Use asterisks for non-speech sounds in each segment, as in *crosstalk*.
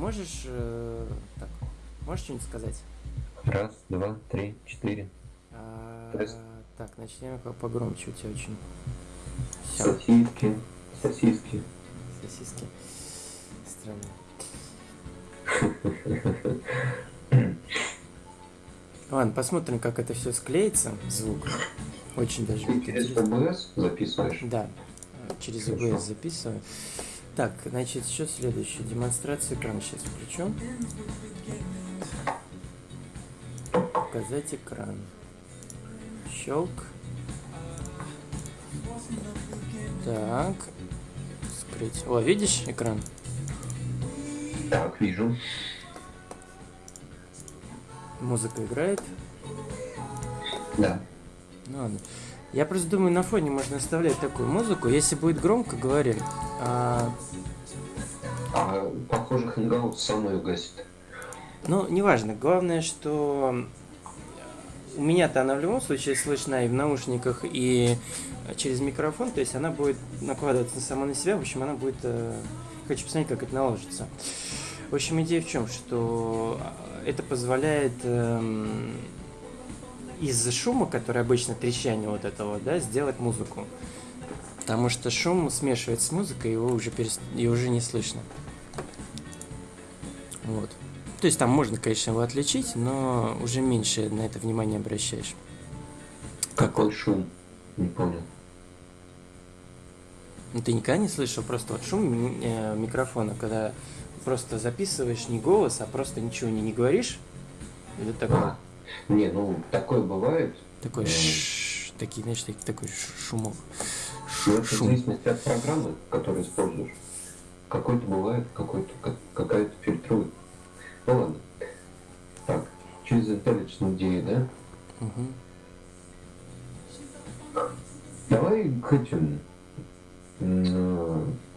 можешь... Э, так, можешь что-нибудь сказать? Раз, два, три, четыре. А, так, начнем погромче, у тебя очень... Всё. Сосиски, сосиски. Сосиски. Странно. *laughs* Ладно, посмотрим, как это все склеится, звук. Очень даже Ты через OBS записываешь? Да, через OBS записываю. Так, значит, что следующее? Демонстрацию экрана сейчас включу. Показать экран. Щелк. Так. Скрыть. О, видишь экран? Так, вижу. Музыка играет? Да. Ну ладно. Я просто думаю, на фоне можно оставлять такую музыку. Если будет громко, говорим. А, а похоже, Hangout сам ее гасит. Ну, неважно. Главное, что у меня-то она в любом случае слышна и в наушниках, и через микрофон, то есть она будет накладываться сама на себя, в общем, она будет... Э, хочу посмотреть, как это наложится. В общем, идея в чем, что это позволяет эм, из шума, который обычно трещание вот этого, да, сделать музыку. Потому что шум смешивается с музыкой, его уже, перест... и уже не слышно. Вот. То есть там можно, конечно, его отличить, но уже меньше на это внимание обращаешь. Какой шум? Не понял. Ну, ты никогда не слышал просто вот шум э, микрофона, когда просто записываешь не голос, а просто ничего не, не говоришь? Или такое? А, не, ну, такое бывает. Такой ш такие, знаешь, такой, такой шумок. Ну, это шум. в зависимости от программы, которую используешь. Какой-то бывает, какой-то какая-то фильтрует. Ну ладно. Так, через IntelliJ идеи, да? Угу. Давай к этим,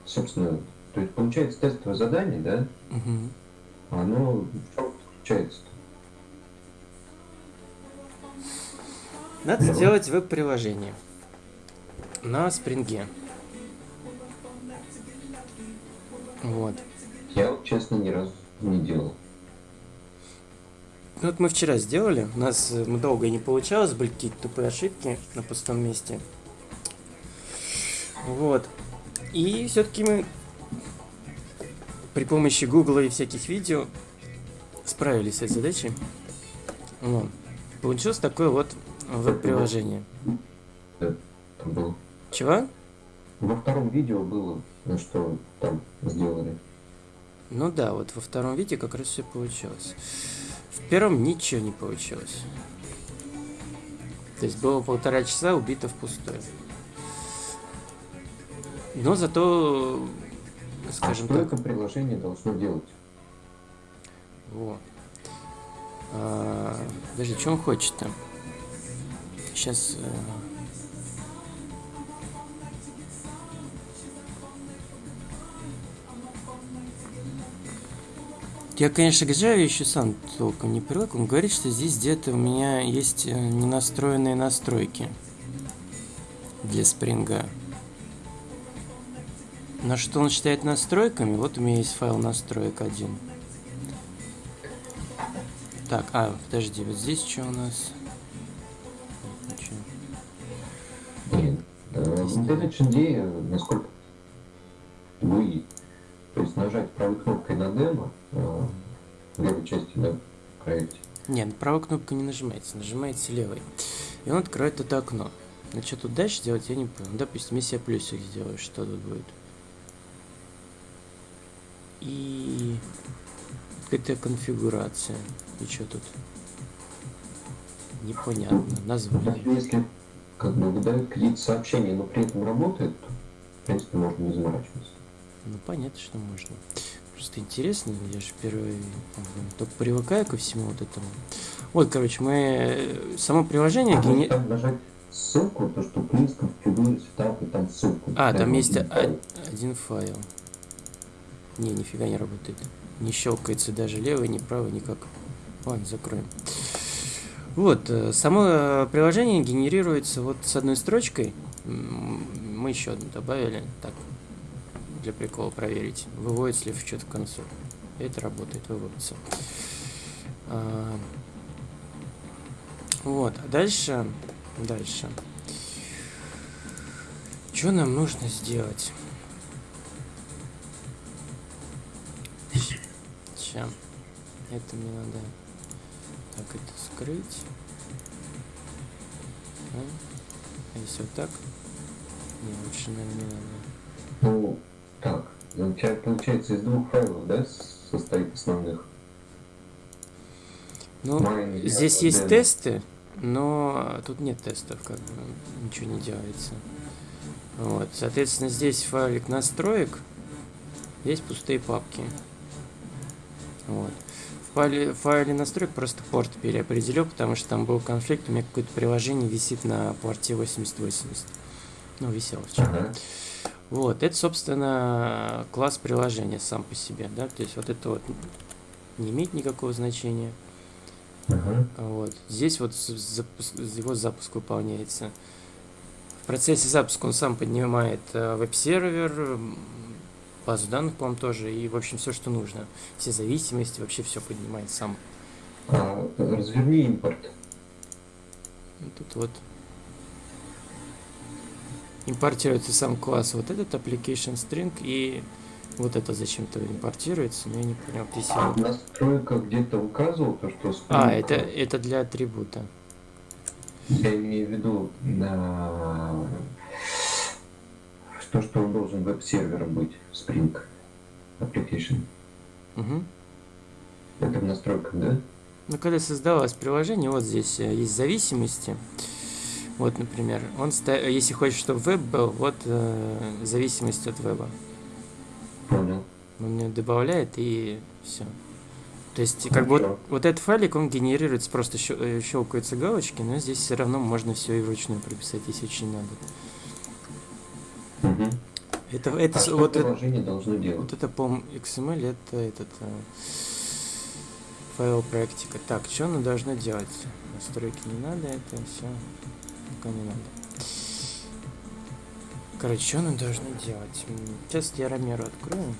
собственно, то есть получается тестовое задание, да? Угу. Оно в чем заключается-то? Надо Давай. сделать веб-приложение на спринге. Вот. Я вот, честно, ни разу не делал. Ну вот мы вчера сделали, у нас э, мы долго не получалось, были какие-то тупые ошибки на пустом месте. Вот. И все-таки мы при помощи Гугла и всяких видео справились с этой задачей. Вот. Получилось такое вот веб-приложение. Чего? Во втором видео было, ну что там сделали. Ну да, вот во втором видео как раз все получилось. В первом ничего не получилось. То есть было полтора часа убито впустую. Но зато, скажем а что так... это приложение должно делать? Вот. А, подожди, что он хочет-то? Сейчас... Э... Я, конечно, к Java еще сам толком не привык. Он говорит, что здесь где-то у меня есть э, ненастроенные настройки для спринга. Но что он считает настройками? Вот у меня есть файл настроек один. Так, а, подожди, вот здесь что у нас? Блин, идея, насколько вы, то есть нажать правой кнопкой на демо, в да, проекте. Нет, правой кнопкой не нажимается, нажимаете левой. И он откроет это окно. Но что тут дальше делать, я не понял. Допустим, если я плюсик сделаю, что тут будет? И какая-то конфигурация. И что тут? Непонятно. Название. Если как бы выдают кредит сообщения, но при этом работает, то, в принципе, можно не заморачиваться. Ну, понятно, что можно. Просто интересно, я же первый только привыкаю ко всему вот этому. Вот, короче, мы э, само приложение... А гени... там ссылку, то что please configure setup, и там ссылку. А, там есть один, один файл. Не, нифига не работает. Не щелкается даже левый, ни правый, никак. Ладно, закроем. Вот, э, само приложение генерируется вот с одной строчкой. Мы еще одну добавили. Так, для прикола проверить, выводится ли в что-то в консоль. Это работает, выводится. А, вот, а дальше, дальше. Что нам нужно сделать? Сейчас. Это мне надо так это скрыть. А, а если вот так? Не, лучше, наверное, не надо. Так, получается из двух файлов, да, состоит основных? Ну, Mine, здесь есть демо. тесты, но тут нет тестов, как бы ничего не делается. Вот, соответственно, здесь файлик настроек, здесь пустые папки. Вот. В файле, в файле настроек просто порт переопределил, потому что там был конфликт, у меня какое-то приложение висит на порте 8080. Ну, висело вчера. Ага. Вот, это, собственно, класс приложения сам по себе, да, то есть вот это вот не имеет никакого значения. Ага. Вот. Здесь вот запуск- его запуск выполняется. В процессе запуска он сам поднимает э, веб-сервер, базу данных, по-моему, тоже, и, в общем, все, что нужно. Все зависимости, вообще все поднимает сам. А, разверни импорт. Тут вот импортируется сам класс вот этот application string и вот это зачем-то импортируется, но я не понял, здесь я В настройках где-то указывал то, что А, Spring, это, это для атрибута. Я имею в виду на то, что он должен веб-сервером быть, Spring Application. Мгм. Это в настройках, да? Ну, когда создавалось приложение, вот здесь э, есть зависимости. Вот, например, он ста- если хочешь, чтобы веб был, вот э, зависимость от веба. Понял. Он мне добавляет и все. То есть, как бы вот, вот этот файлик, он генерируется, просто щел- э, щелкаются галочки, но здесь все равно можно все и вручную прописать, если очень надо. Мгм. Это, это А вот, это, должно делать? вот это, по XML, это этот э, файл проектика. Так, что оно должно делать? Настройки не надо, это все пока не надо. Короче, что оно должно делать? Сейчас я Ромеру открою.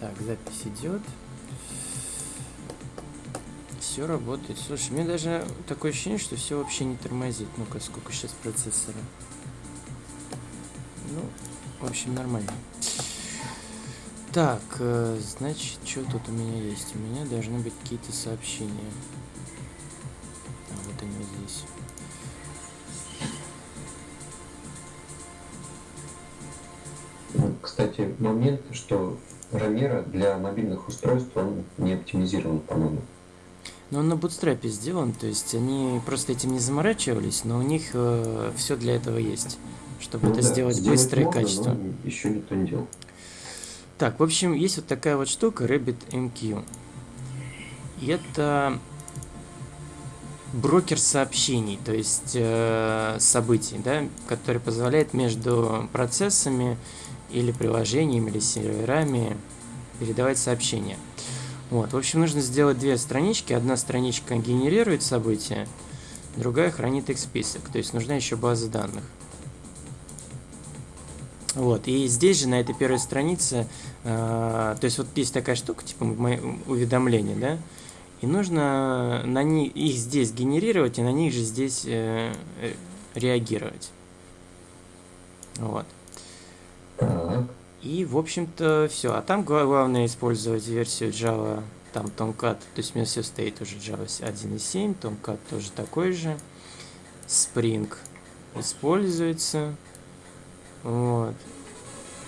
Так, запись идет. Все работает. Слушай, мне даже такое ощущение, что все вообще не тормозит. Ну-ка, сколько сейчас процессора? Ну, в общем, нормально. Так, э, значит, что тут у меня есть? У меня должны быть какие-то сообщения. А, вот они здесь. Кстати, момент, что Ромеро для мобильных устройств он не оптимизирован, по-моему. Но он на бутстрапе сделан, то есть они просто этим не заморачивались, но у них все для этого есть, чтобы Ну это да, сделать быстро и качественно. но еще никто не делал. Так, в общем, есть вот такая вот штука RabbitMQ. И это брокер сообщений, то есть э, событий, да, который позволяет между процессами или приложениями, или серверами передавать сообщения. Вот, в общем, нужно сделать две странички. Одна страничка генерирует события, другая хранит их список. То есть нужна еще база данных. Вот, и здесь же, на этой первой странице, э, то есть вот есть такая штука, типа мои- уведомления, да, и нужно на них, их здесь генерировать, и на них же здесь э, э, реагировать. Вот. И, в общем-то, все. А там гла- главное использовать версию Java, там Tomcat, то есть у меня все стоит уже Java 1.7, Tomcat тоже такой же. Spring используется. Вот.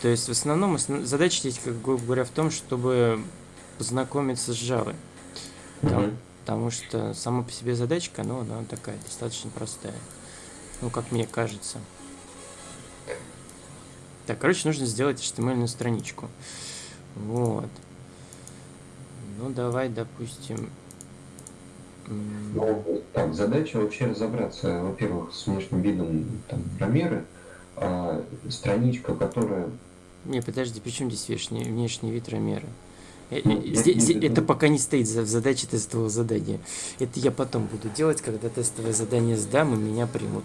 То есть, в основном, основ- задача здесь, как грубо говоря, в том, чтобы познакомиться с Java. Там-. Потому что сама по себе задачка, ну, она такая достаточно простая. Ну, как мне кажется. Так, короче, нужно сделать HTML страничку. Вот. Ну, давай, допустим... Ну, так, задача вообще разобраться, во-первых, с внешним видом там, Ромеры, а страничка, которая... Не, подожди, при чем здесь внешний, внешний вид Ромера? Э, э, здесь, это пока не стоит в задаче тестового задания. Это я потом буду делать, когда тестовое задание сдам и меня примут.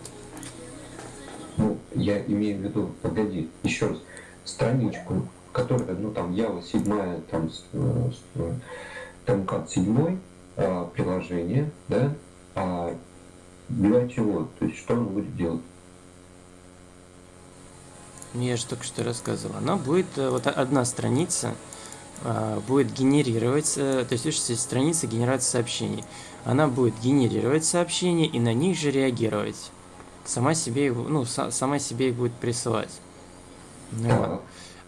Ну, я имею в виду, погоди, еще раз, страничку, которая, ну там Java 7, там, там как 7 а, приложение, да, а для чего? То есть что он будет делать? Ну, я же только что рассказывал. Она будет, э, вот одна страница а, будет генерировать, э, то есть, видишь, страница генерации сообщений. Она будет генерировать сообщения и на них же реагировать. Сама себе, ну, сама себе их будет присылать. Ну, вот.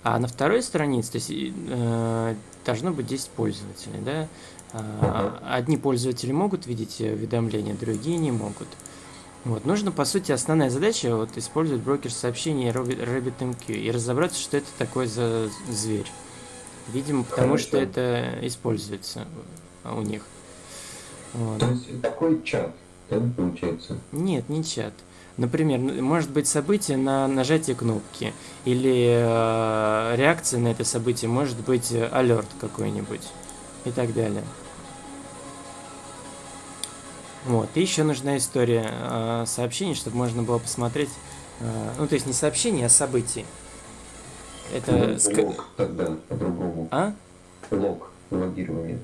А на второй странице, то есть, э, должно быть 10 пользователей, да? А, одни пользователи могут видеть уведомления, другие не могут. Вот. Нужно, по сути, основная задача вот, использовать брокер сообщений RabbitMQ и разобраться, что это такое за зверь. Видимо, потому Хорошо. что это используется у них. Вот. То есть такой чат, да, получается? Нет, не чат. Например, может быть событие на нажатие кнопки или э, реакция на это событие, может быть алерт какой-нибудь и так далее. Вот. И еще нужна история э, сообщений, чтобы можно было посмотреть, э, ну то есть не сообщения, а событий. Это ну, лог тогда по-другому. А? Лог, логирование.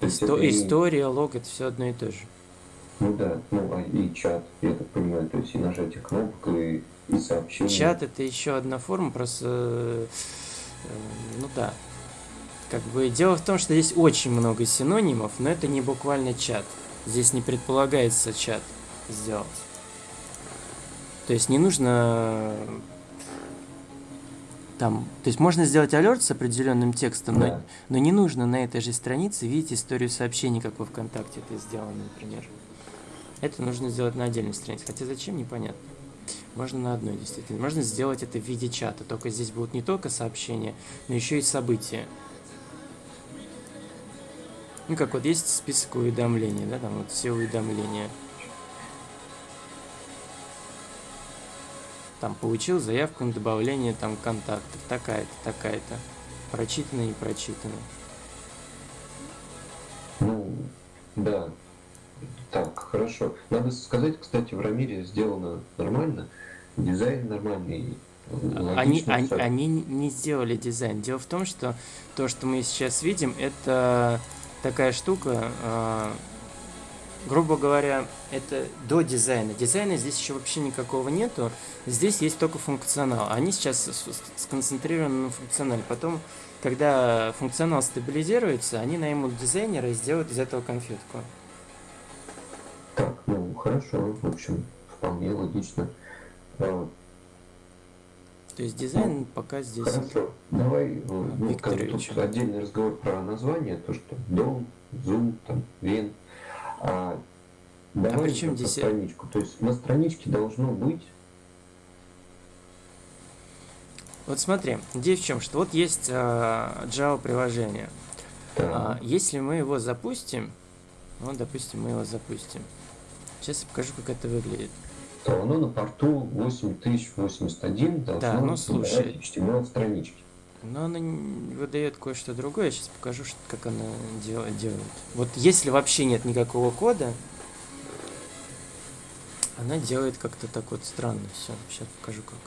Исто... Это История, лог, это все одно и то же. Ну да, ну а и чат, я так понимаю, то есть и нажатие кнопок, и, и сообщения. Чат это еще одна форма, просто, э, ну да. Как бы дело в том, что здесь очень много синонимов, но это не буквально чат. Здесь не предполагается чат сделать. То есть не нужно там, то есть можно сделать алерт с определенным текстом, да. но, но не нужно на этой же странице видеть историю сообщений, как во ВКонтакте это сделано, например. Это нужно сделать на отдельной странице. Хотя зачем, непонятно. Можно на одной, действительно. Можно сделать это в виде чата. Только здесь будут не только сообщения, но еще и события. Ну, как вот есть список уведомлений, да, там вот все уведомления. Там получил заявку на добавление там контактов, такая-то, такая-то. Прочитано и прочитано. Ну, да. Так, хорошо. Надо сказать, кстати, в Рамире сделано нормально. Дизайн нормальный. Они, они, они не сделали дизайн. Дело в том, что то, что мы сейчас видим, это такая штука, э, грубо говоря, это до дизайна. Дизайна здесь еще вообще никакого нету. Здесь есть только функционал. Они сейчас сконцентрированы на функционале. Потом, когда функционал стабилизируется, они наймут дизайнера и сделают из этого конфетку. Так, ну хорошо, в общем, вполне логично. А, то есть дизайн пока здесь. Хорошо. Давай ну, как тут отдельный разговор про название, то что дом, зум, там, вен. А, давай а при чем здесь... страничку. То есть на страничке должно быть. Вот смотри, идея в чем, что вот есть uh, Java приложение. Да. Uh, если мы его запустим, вот, допустим, мы его запустим. Сейчас я покажу, как это выглядит то оно на порту 8081 должно да, ну, слушай, HTML странички. Но она выдает кое-что другое. Я сейчас покажу, что, как она дел, делает. Вот если вообще нет никакого кода, она делает как-то так вот странно все. Сейчас покажу как.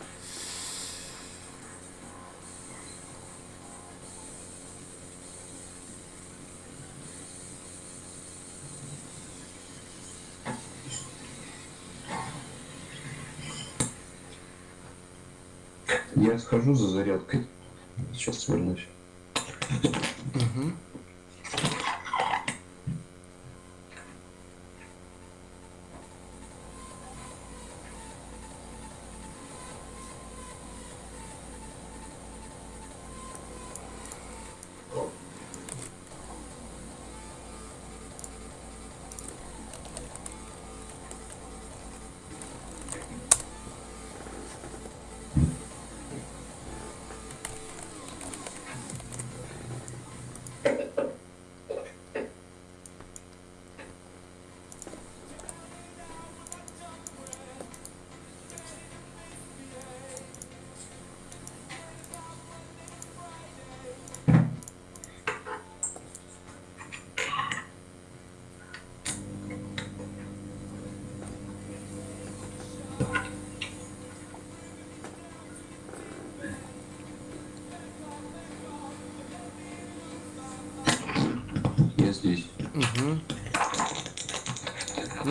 Схожу за зарядкой. Сейчас вернусь. Угу.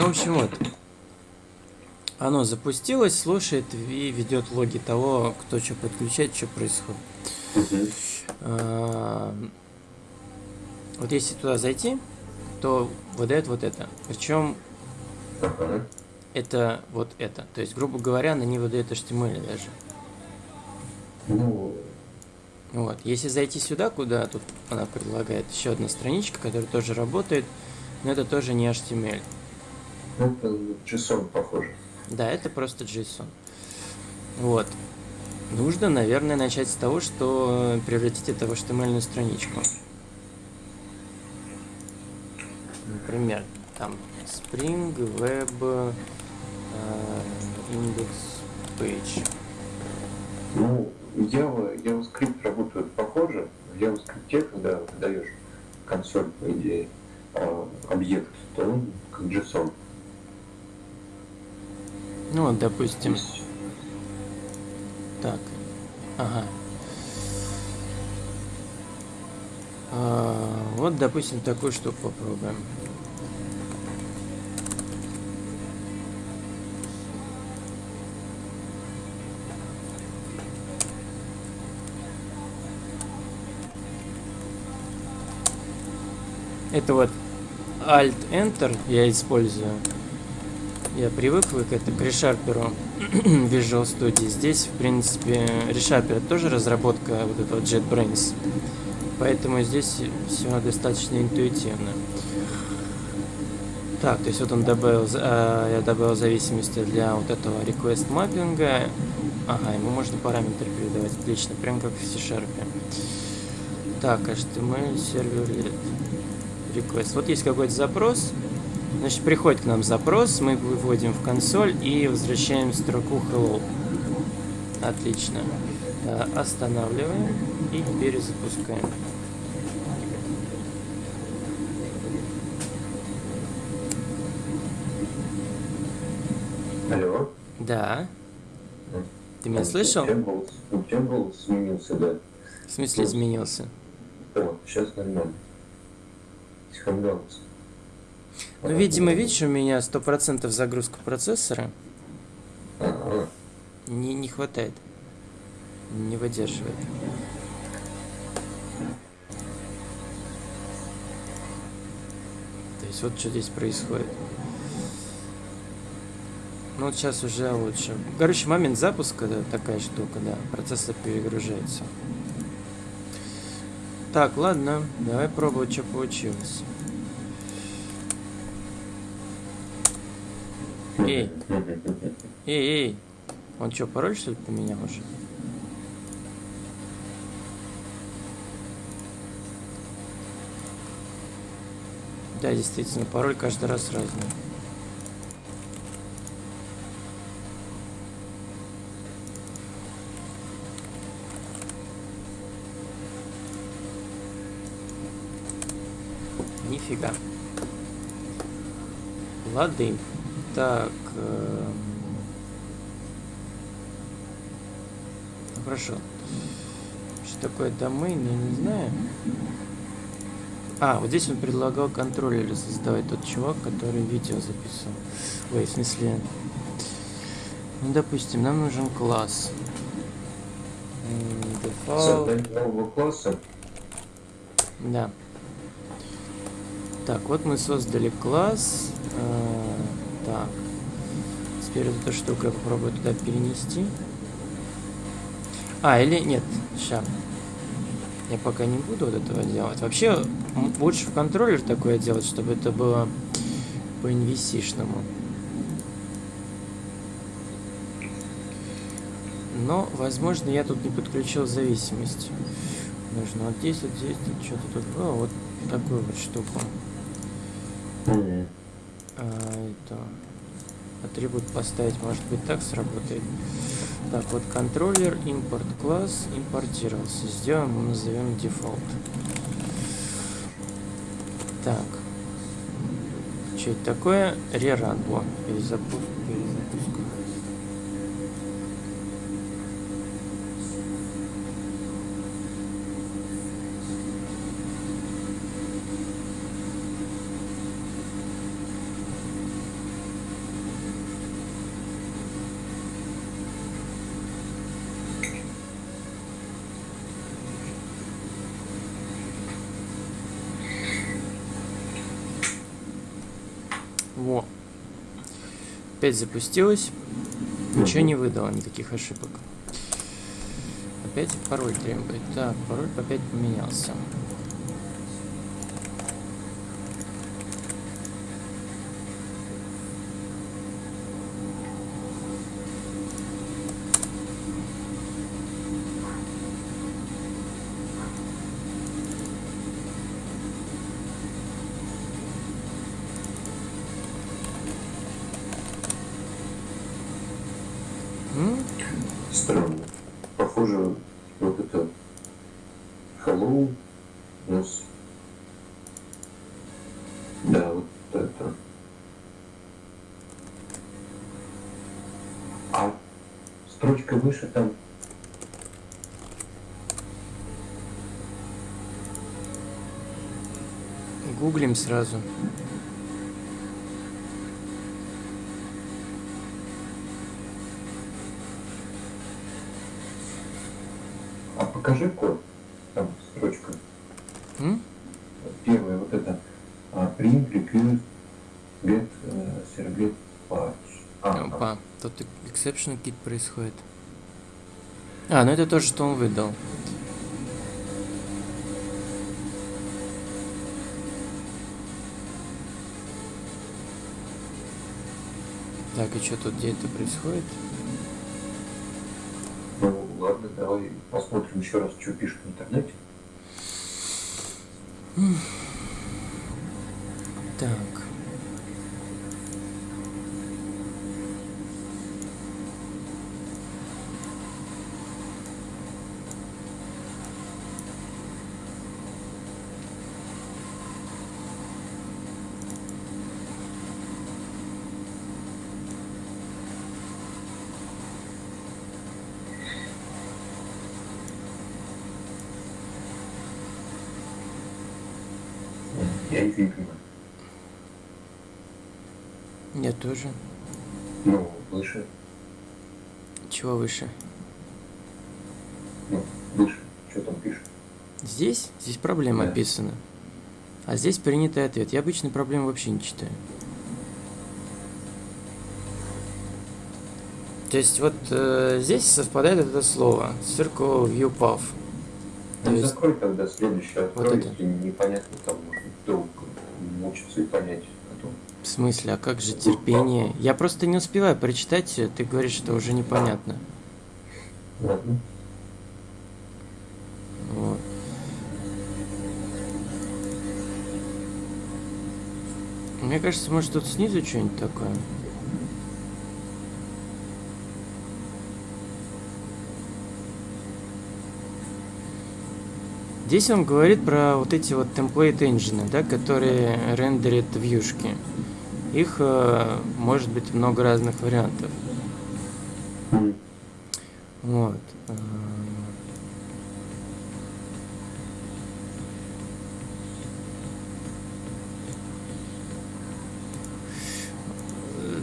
В общем, вот. Оно запустилось, слушает и ведет логи того, кто что подключает, что происходит. А, Вот если туда зайти, то выдает вот это. Причем Ага. это вот это. То есть, грубо говоря, она не выдает HTML даже. Ну, Вот. Если зайти сюда, куда тут она предлагает еще одна страничка, которая тоже работает, но это тоже не HTML. Это JSON похоже. Да, это просто JSON. Вот. Нужно, наверное, начать с того, что превратить это в HTML страничку. Например, там Spring Web э, Index Page. Ну, Java, JavaScript работает похоже. В JavaScript, когда даешь консоль, по идее, а, объект, то он как JSON. Ну, вот, допустим, так. Ага. А, вот, допустим, такую штуку попробуем. Это вот Alt-Enter я использую. Я привык к это к ReSharper Visual Studio. Здесь, в принципе, ReSharper тоже разработка вот этого JetBrains. Поэтому здесь все достаточно интуитивно. Так, то есть вот он добавил, а, я добавил зависимости для вот этого request маппинга. Ага, ему можно параметры передавать. Отлично, прям как в C-Sharp. Так, HTML сервер request. Вот есть какой-то запрос. Значит, приходит к нам запрос, мы выводим в консоль и возвращаем строку hello. Отлично. Э, Останавливаем и перезапускаем. Алло? Да. Ты меня А, слышал? Голос изменился, да. В смысле изменился? О, сейчас нормально. Схангался. Ну, видимо, видишь, у меня 100% загрузка процессора не, не хватает. Не выдерживает. То есть вот что здесь происходит. Ну вот сейчас уже лучше. Короче, момент запуска, да, такая штука, да, процессор перегружается. Так, ладно, давай пробовать, что получилось. Эй, эй, эй, он что, пароль что ли поменял уже? Да, действительно, пароль каждый раз разный. Нифига. Лады. Так. ну, Хорошо. Что такое домейн, я не знаю. А, вот здесь он предлагал контроллеры создавать тот чувак, который видео записывал. Ой, в смысле... Ну, допустим, нам нужен класс. Создание нового класса. Да. Так, вот мы создали класс. Э, так. Теперь эту штуку я попробую туда перенести. А, или нет, сейчас. Я пока не буду вот этого делать. Вообще, лучше в контроллер такое делать, чтобы это было по NVC-шному. Но, возможно, я тут не подключил зависимость. Нужно вот здесь, вот здесь, что-то тут было, вот такую вот штуку. А, это атрибут поставить, может быть, так сработает. Так, вот контроллер, импорт класс, импортировался. Сделаем, мы назовем дефолт. Так. Что это такое? Реран. Во, перезапуск. перезапуск. Опять запустилось. Ничего не выдало, никаких ошибок. Опять пароль требует. Так, пароль опять поменялся. Выше там Гуглим сразу. А покажи код. Там строчка. М? Первая вот это. А, print, request, get, э, servlet, patch. А, Опа, тут exception кит происходит. А, ну это то, что он выдал. Так, и что тут, где это происходит? ну ладно, давай посмотрим еще раз, что пишет в интернете. Так. Я их не понимаю. Я тоже. Ну, выше, Чего выше? Ну, выше, что там пишет? Здесь? Здесь проблема Да. описана. А здесь принятый ответ. Я обычно проблем вообще не читаю. То есть вот э, здесь совпадает это слово. Circle View Path. То Ну, есть- закрой тогда следующий, открой, это. если непонятно, там долго мучиться и понять. То В смысле, а как же терпение? Я просто не успеваю прочитать, ты говоришь, что уже непонятно. Ладно. Мне кажется, может тут снизу что-нибудь такое. Здесь он говорит про вот эти вот template engine, да, которые рендерят вьюшки. Их э, может быть много разных вариантов.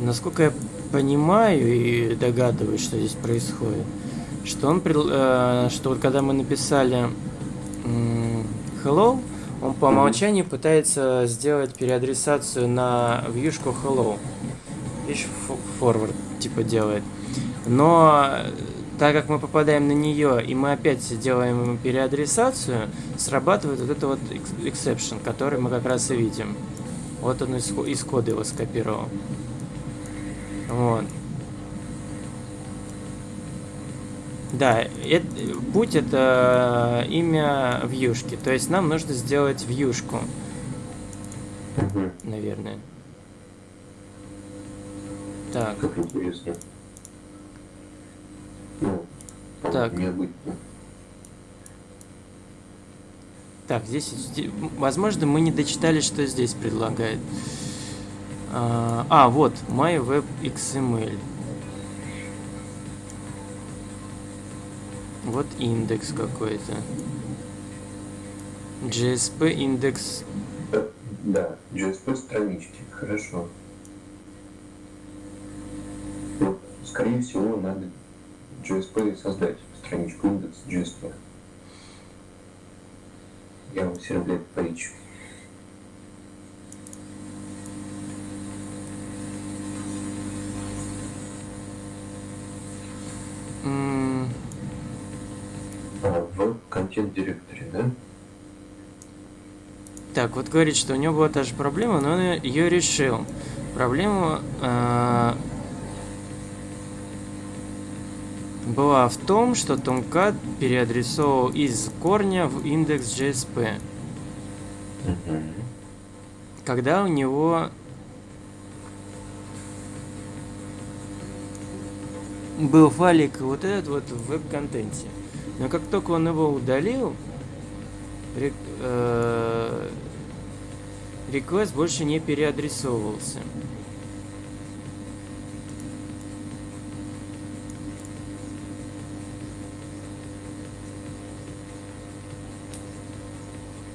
Насколько я понимаю и догадываюсь, что здесь происходит, что он, э, что вот когда мы написали hello, он по умолчанию пытается сделать переадресацию на вьюшку hello. Видишь, forward типа делает. Но э, так как мы попадаем на нее и мы опять делаем переадресацию, срабатывает вот это вот ex- exception, который мы как раз и видим. Вот он из, из кода его скопировал. Вот. Да, эт- путь это имя вьюшки. То есть нам нужно сделать вьюшку, наверное. Так. Как интересно. Ну, Так. необычно. Так, здесь, возможно, мы не дочитали, что здесь предлагает. А, вот, MyWebXML. Вот индекс какой-то. GSP индекс. Да, GSP странички, хорошо. Скорее всего, надо GSP создать страничку индекс GSP. Я вам сервлет page. Контент директоре, да? Так, вот говорит, что у него была та же проблема, но он ее решил. Проблема э, была в том, что Tomcat переадресовал из корня в индекс JSP. Когда у него был файлик вот этот вот в веб-контенте. Но как только он его удалил, э, request больше не переадресовывался.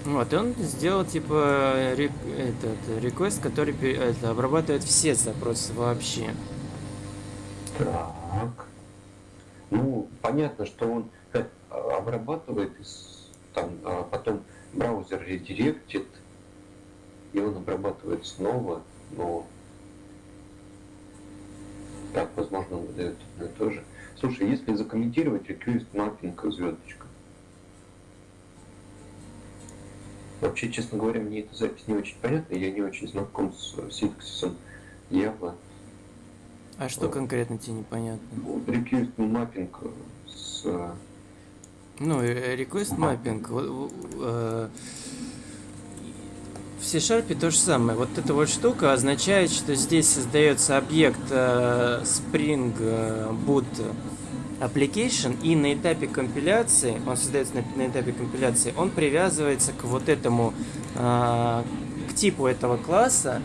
Вот, и он сделал типа рек, этот request, который это, обрабатывает все запросы вообще. Так. Ну, понятно, что он э, обрабатывает, там, а потом браузер редиректит, и он обрабатывает снова, но так, возможно, он выдает одно и то же. Слушай, если закомментировать request mapping звездочка, Вообще, честно говоря, мне эта запись не очень понятна, я не очень знаком с синтаксисом Java. А что конкретно тебе непонятно? Request mapping с... Ну, request mapping. Э, в C-Sharp то же самое. Вот эта вот штука означает, что здесь создается объект э, Spring Boot application, и на этапе компиляции, он создается на, на этапе компиляции, он привязывается к вот этому, э, к типу этого класса,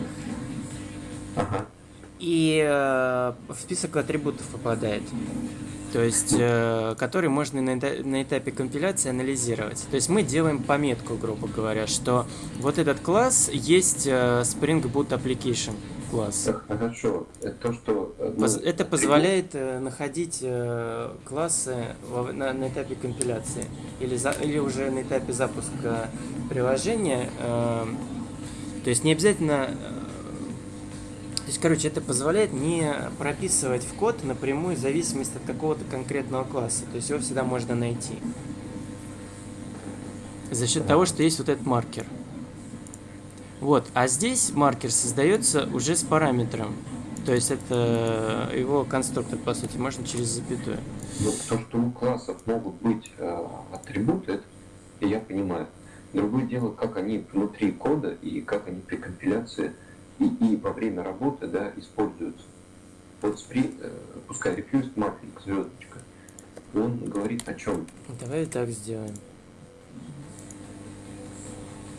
ага. И э, в список атрибутов попадает. То есть, э, который можно на, на этапе компиляции анализировать. То есть мы делаем пометку, грубо говоря, что вот этот класс есть э, Spring Boot Application класс. Хорошо. Это то, что... Э, ну, это позволяет э, находить э, классы на, на этапе компиляции или, за, или уже на этапе запуска приложения. Э, то есть не обязательно... Э, то есть, короче, это позволяет не прописывать в код напрямую зависимость от какого-то конкретного класса. То есть его всегда можно найти. За счет того, что есть вот этот маркер. Вот, а здесь маркер создается уже с параметром. То есть это его конструктор, по сути, можно через запятую. Ну, то, что у классов могут быть э, атрибуты, это я понимаю. Другое дело, как они внутри кода и как они при компиляции и, и во время работы да, используются. Вот спри, э, пускай refused mapping, звездочка, он говорит о чем? Давай так сделаем.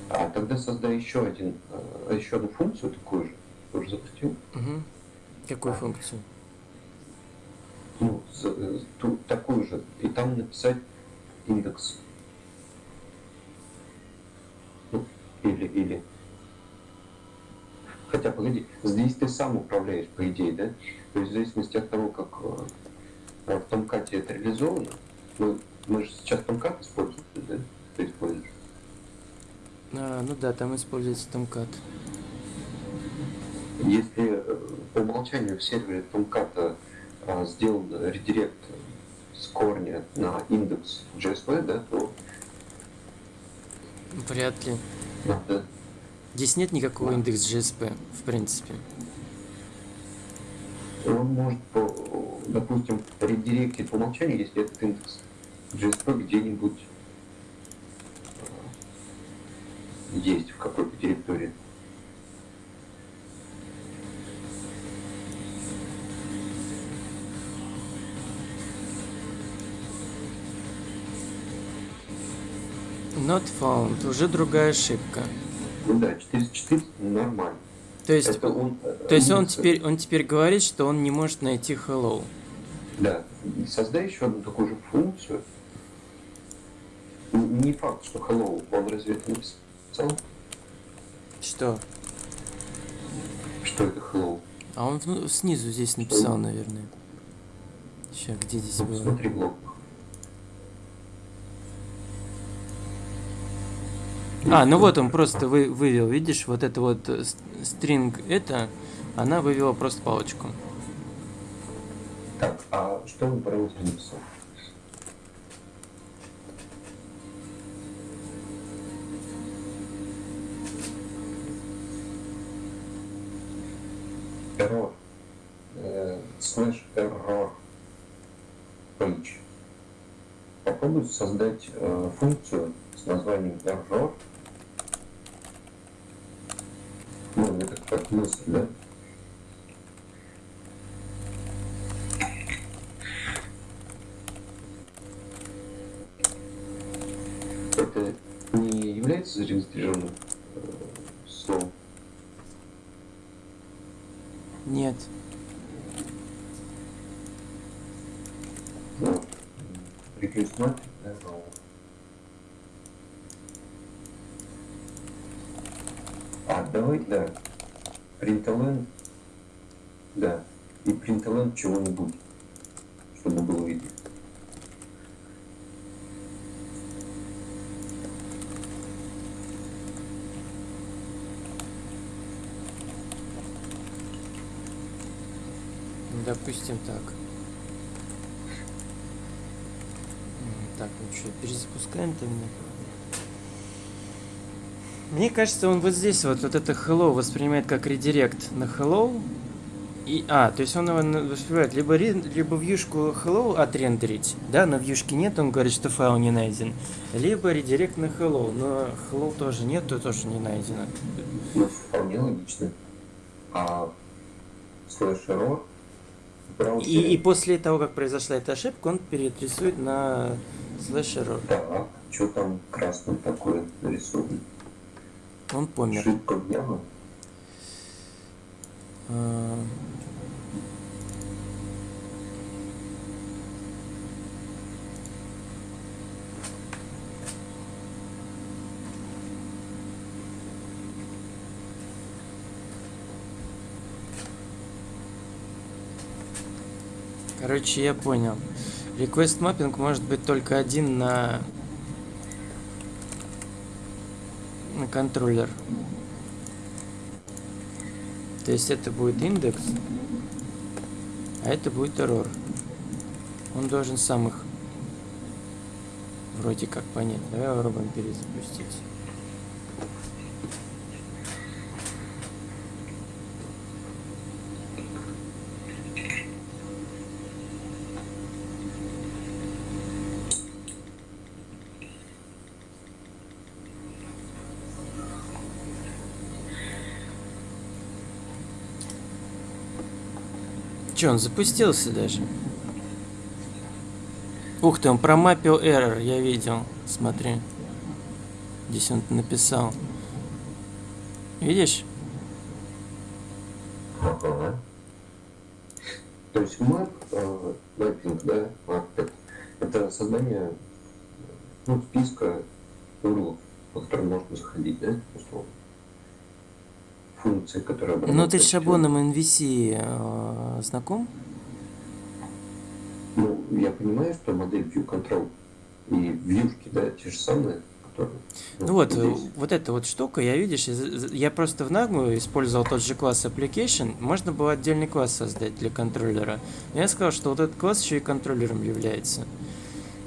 А тогда создай еще один, э, еще одну функцию такую же. Тоже запустил. Угу. Какую а. функцию? Ну, с, э, ту, такую же. И там написать индекс. Ну, или, или. Хотя, погоди, здесь ты сам управляешь, по идее, да? То есть в зависимости от того, как э, в Томкате это реализовано, мы, мы же сейчас Томкат используем, да? Ты используешь. А, ну да, там используется Tomcat. Если э, по умолчанию в сервере Tomcat а, сделан редирект с корня на индекс JSP, да, то... Вряд ли. Да. Здесь нет никакого да. индекс JSP, в принципе. Он может, по, допустим, редиректить по умолчанию, если этот индекс JSP где-нибудь есть в какой-то территории. Not found. Уже другая ошибка. Ну да, 404 нормально. То есть, он, то есть он, теперь, он теперь говорит, что он не может найти hello. Да. Создай еще одну такую же функцию. Не факт, что hello он разве это написал написал? Что? Что это hello? А он ну, снизу здесь написал, наверное. Сейчас, где здесь ну, было? Смотри блок. А, ну вот он просто вы, вывел, видишь, вот это вот э, стринг это, она вывела просто палочку. Так, а что он выбрал плюс? Эррор. Слэш эррор. Page. Попробуй создать э, функцию с названием error как мысль, да? Это не является зарегистрированным э, словом? Нет. Ну, market error. А, давай, да. Println, да. И println чего-нибудь, чтобы было видно. Допустим так. Так, ну что, перезапускаем меня? Мне кажется, он вот здесь вот, вот это hello воспринимает как редирект на hello. И, а, то есть он его воспринимает либо, либо вьюшку hello отрендерить, да, но вьюшки нет, он говорит, что файл не найден. Либо редирект на hello, но hello тоже нет, то тоже не найдено. Ну, вполне логично. А слэш error. И, и после того, как произошла эта ошибка, он переадресует на слэш error. Так, что там красным такое нарисовано? Он помер. А, Короче, я понял. Request mapping может быть только один на контроллер. То есть это будет индекс, а это будет error. Он должен сам их вроде как понять. Давай попробуем перезапустить. Че, он запустился даже? Ух ты, он промапил error, я видел. Смотри. Здесь он написал. Видишь? Ага. То есть map, э, mapping, да, map, это создание ну, списка урлов, по которым можно заходить, да, условно. Функции, которые Ну ты с шаблоном NVC э, знаком? Ну, я понимаю, что модель View Control и вьюшки, да, те же самые, которые... Ну вот, э, здесь. вот эта вот штука, я видишь, я просто в Nagmu использовал тот же класс application, можно было отдельный класс создать для контроллера. Но я сказал, что вот этот класс еще и контроллером является.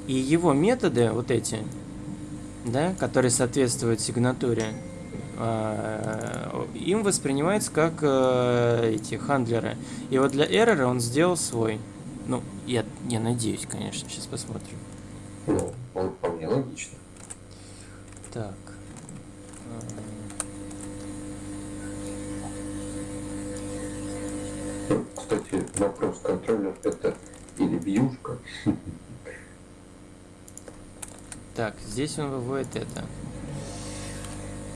И его методы, вот эти, да, которые соответствуют сигнатуре, им воспринимается как э, эти хандлеры. И вот для error он сделал свой. Ну, я, я надеюсь, конечно, сейчас посмотрим. Ну, вполне логично. Так. Кстати, вопрос, контроллер это или вьюшка? Так, здесь он выводит это.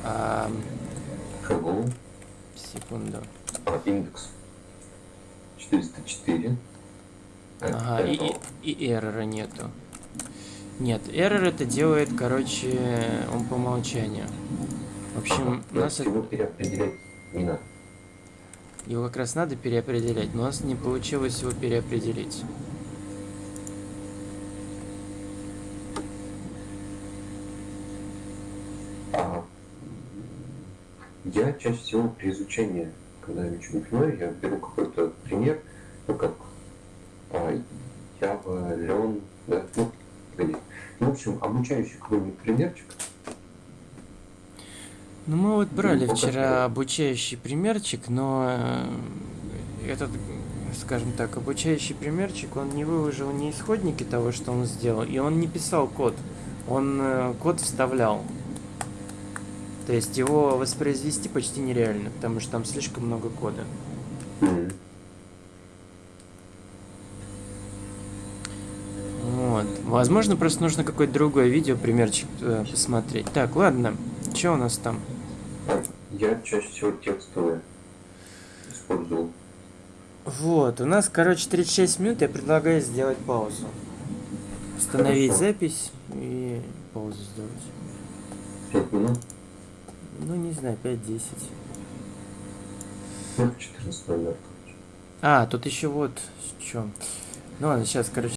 А, Hello, секунду. а, индекс 404. Ага, и, и, и эррора нету. Нет, эррор это делает, короче, он по умолчанию. В общем, у нас это- его переопределять не надо. его как раз надо переопределять, но у нас не получилось его переопределить. Я чаще всего при изучении, когда я ничего не понимаю, я беру какой-то пример, ну как а, Java, Learn, да, ну, погоди. Ну, в общем, обучающий какой-нибудь примерчик, Ну, мы вот брали Ну, вчера обучающий примерчик, но э, этот, скажем так, обучающий примерчик, он не выложил ни исходники того, что он сделал, и он не писал код. Он э, код вставлял. То есть его воспроизвести почти нереально, потому что там слишком много кода. Мгм. Вот. Возможно, просто нужно какое-то другое видео, примерчик э, посмотреть. Так, ладно. Что у нас там? Я чаще всего текстовые использовал. Вот, у нас, короче, 36 минут. Я предлагаю сделать паузу. Установить Хорошо. запись и паузу сделать. Пять минут, Ну, не знаю, 5-10. ну, 14 наверное. А, тут еще вот что. Ну ладно, сейчас, короче.